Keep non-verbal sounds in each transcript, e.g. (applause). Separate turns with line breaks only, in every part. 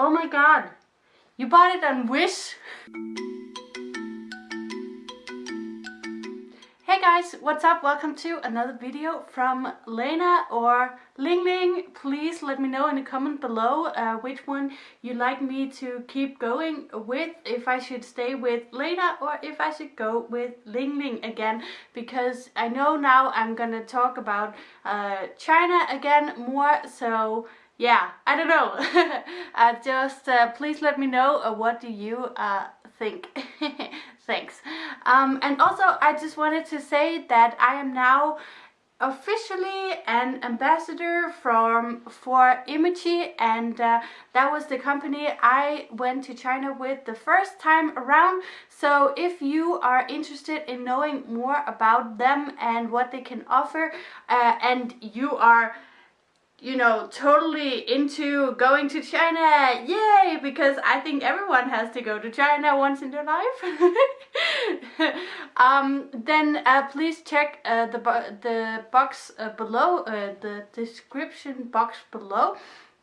Oh my god. You bought it on Wish? Hey guys, what's up? Welcome to another video from Lena or Ling Ling. Please let me know in the comment below uh, which one you'd like me to keep going with. If I should stay with Lena or if I should go with Ling Ling again. Because I know now I'm gonna talk about uh, China again more. So yeah, I don't know. (laughs) uh, just uh, please let me know uh, what do you uh, think. (laughs) Thanks. Um, and also, I just wanted to say that I am now officially an ambassador from for Imagy and uh, that was the company I went to China with the first time around so if you are interested in knowing more about them and what they can offer uh, and you are you know, totally into going to China, yay, because I think everyone has to go to China once in their life, (laughs) um, then uh, please check uh, the, the box uh, below, uh, the description box below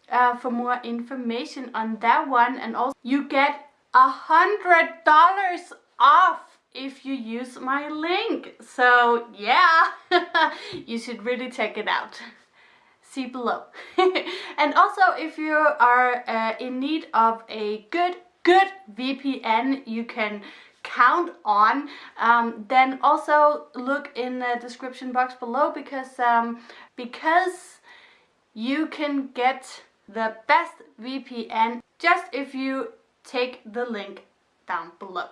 uh, for more information on that one. And also you get a hundred dollars off if you use my link. So yeah (laughs) you should really check it out see below. (laughs) and also if you are uh, in need of a good, good VPN you can count on, um, then also look in the description box below because, um, because you can get the best VPN just if you take the link down below.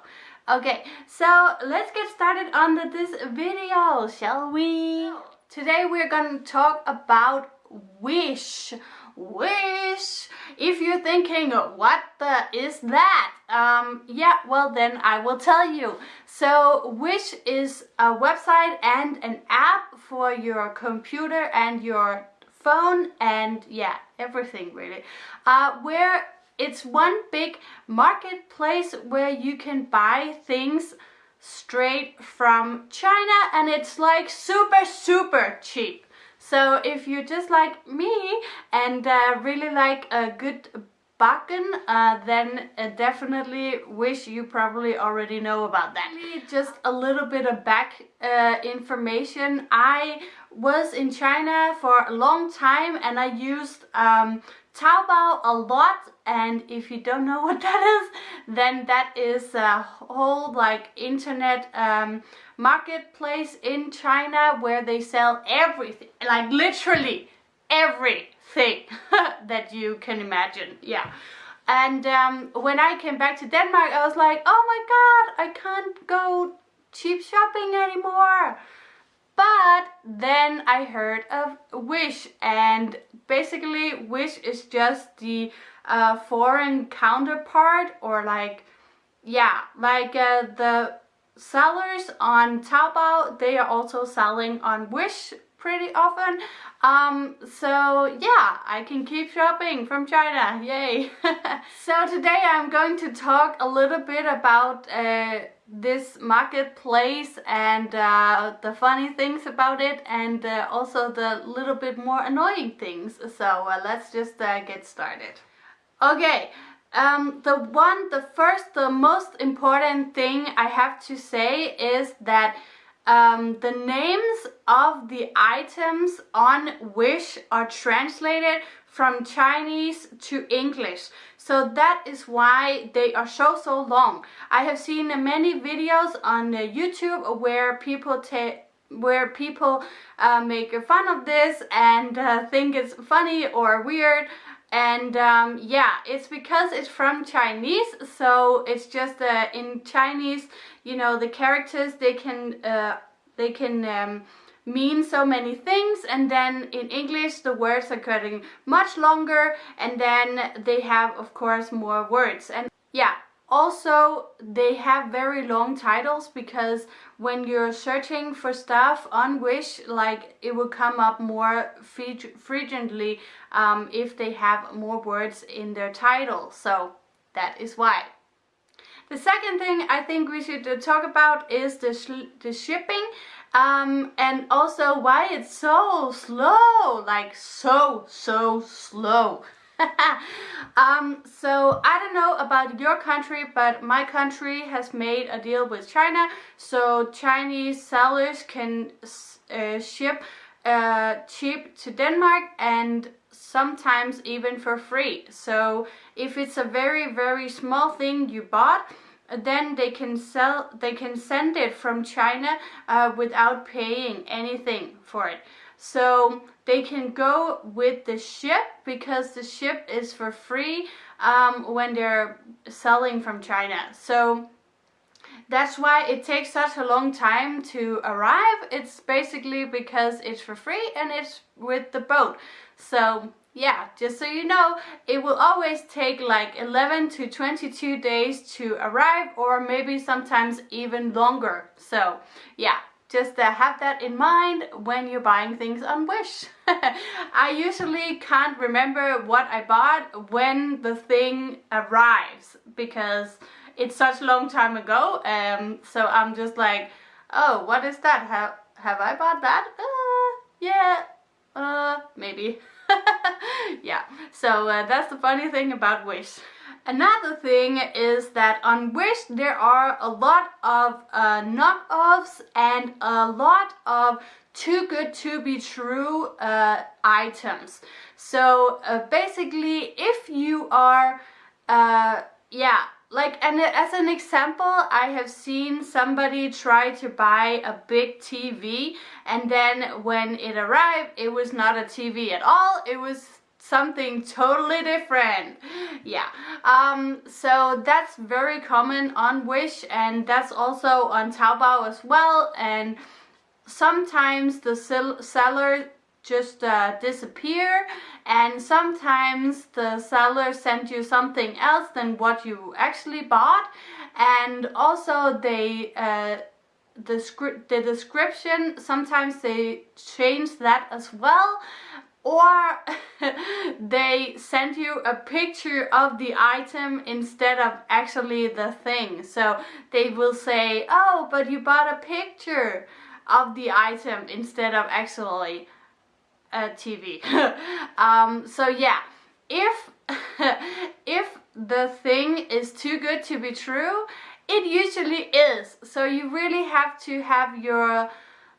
Okay, so let's get started on the, this video, shall we? Today we're going to talk about wish wish. If you're thinking what the is that? Um yeah well then i will tell you. So wish is a website and an app for your computer and your phone and yeah everything really. Uh where it's one big marketplace where you can buy things straight from China and it's like super super cheap so if you're just like me and uh, really like a good bakken, uh, then uh, definitely wish you probably already know about that. Just a little bit of back uh, information. I was in China for a long time and I used um, Taobao a lot and if you don't know (laughs) what that is then that is a whole like internet um, marketplace in China where they sell everything like literally everything (laughs) that you can imagine. Yeah. And um, when I came back to Denmark I was like oh my god I can't go cheap shopping anymore but then I heard of Wish and basically Wish is just the uh, foreign counterpart or like yeah like uh, the sellers on Taobao they are also selling on Wish pretty often. Um so yeah I can keep shopping from China. Yay. (laughs) So today I'm going to talk a little bit about uh, this marketplace and uh, the funny things about it and uh, also the little bit more annoying things. So uh, let's just uh, get started. Okay um, the one the first the most important thing I have to say is that um, the names of the items on Wish are translated from Chinese to English. So that is why they are so, so long. I have seen many videos on YouTube where people take where people uh, make fun of this and uh, think it's funny or weird and um, yeah it's because it's from Chinese so it's just uh, in Chinese you know the characters they can uh, they can um, mean so many things. And then in English the words are getting much longer. And then they have of course more words. And yeah also they have very long titles because when you're searching for stuff on Wish like it will come up more frequently um, if they have more words in their title so that is why. The second thing I think we should talk about is the, the shipping um, and also why it's so slow, like so, so slow. (laughs) um, so I don't know about your country, but my country has made a deal with China, so Chinese sellers can uh, ship uh, cheap to Denmark and sometimes even for free. So if it's a very very small thing you bought, then they can sell they can send it from China uh, without paying anything for it. So they can go with the ship because the ship is for free um, when they're selling from China. So that's why it takes such a long time to arrive. It's basically because it's for free and it's with the boat. So yeah, just so you know, it will always take like 11 to 22 days to arrive or maybe sometimes even longer. So yeah, just uh, have that in mind when you're buying things on Wish. (laughs) I usually can't remember what I bought when the thing arrives because it's such a long time ago. Um, so I'm just like, oh, what is that? Have, have I bought that? Uh, yeah, uh, maybe. (laughs) yeah, so uh, that's the funny thing about Wish. Another thing is that on Wish there are a lot of uh, knockoffs and a lot of too good to be true uh, items. So uh, basically if you are, uh, yeah, like and as an example I have seen somebody try to buy a big TV and then when it arrived it was not a TV at all, it was something totally different. Yeah. Um so that's very common on wish and that's also on taobao as well and sometimes the seller just uh, disappear and sometimes the seller sent you something else than what you actually bought and also they uh, the the description sometimes they change that as well or (laughs) they send you a picture of the item instead of actually the thing. So they will say oh but you bought a picture of the item instead of actually a TV (laughs) um, so yeah if (laughs) if the thing is too good to be true it usually is. So you really have to have your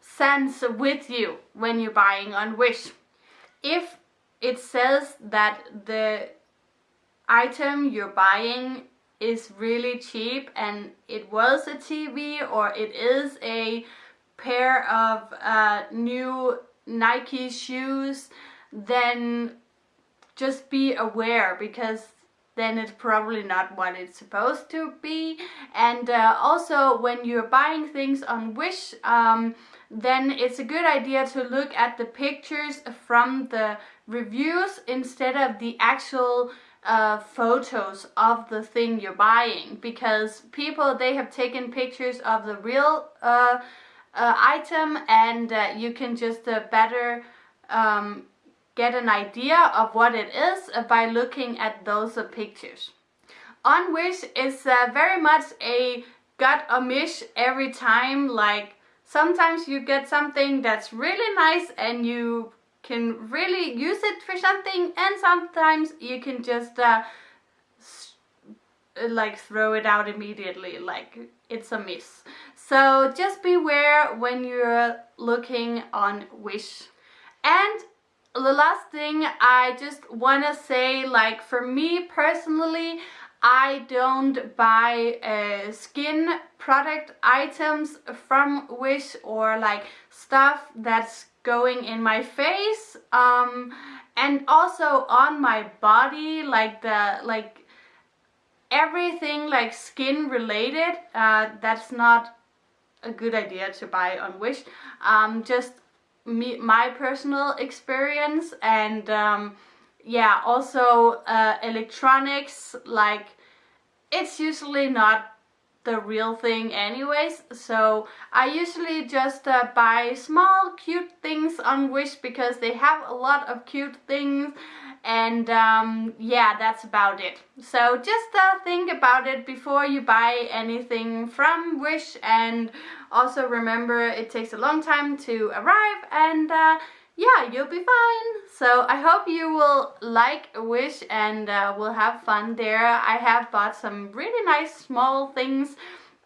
sense with you when you're buying on Wish if it says that the item you're buying is really cheap and it was a TV or it is a pair of uh, new Nike shoes then just be aware because then it's probably not what it's supposed to be. And uh, also when you're buying things on Wish um, then it's a good idea to look at the pictures from the reviews instead of the actual uh, photos of the thing you're buying. Because people they have taken pictures of the real uh, uh, item and uh, you can just uh, better um, get an idea of what it is by looking at those pictures. On Wish is uh, very much a gut a mish every time like sometimes you get something that's really nice and you can really use it for something and sometimes you can just uh, like throw it out immediately like it's a miss so just beware when you're looking on wish and the last thing I just want to say like for me personally I don't buy uh, skin product items from Wish or like stuff that's going in my face um, and also on my body like the like everything like skin related uh, that's not a good idea to buy on Wish. Um, just me my personal experience and um, yeah also uh, electronics like it's usually not the real thing anyways. So I usually just uh, buy small cute things on Wish because they have a lot of cute things and um, yeah that's about it so just uh, think about it before you buy anything from Wish and also remember it takes a long time to arrive and uh, yeah, you'll be fine. So I hope you will like Wish and uh, will have fun there. I have bought some really nice small things.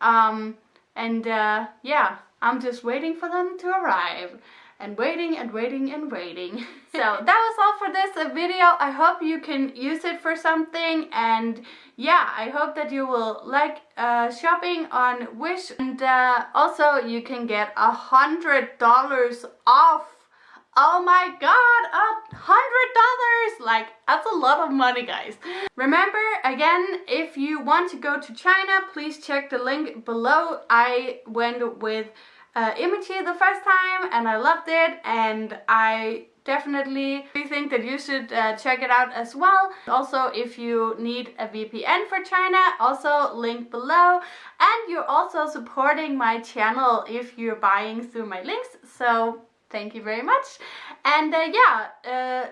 Um, and uh, yeah, I'm just waiting for them to arrive and waiting and waiting and waiting. (laughs) so that was all for this video. I hope you can use it for something and yeah, I hope that you will like uh, shopping on Wish and uh, also you can get a hundred dollars off Oh my god, a hundred dollars! Like, that's a lot of money, guys. Remember, again, if you want to go to China, please check the link below. I went with uh, Imity the first time and I loved it and I definitely think that you should uh, check it out as well. Also, if you need a VPN for China, also link below. And you're also supporting my channel if you're buying through my links. So thank you very much. And uh, yeah, uh,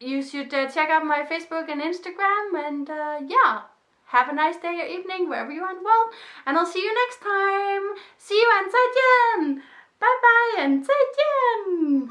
you should uh, check out my Facebook and Instagram. And uh, yeah, have a nice day or evening wherever you are in the world and I'll see you next time. See you and zaijian! Bye bye and zaijian!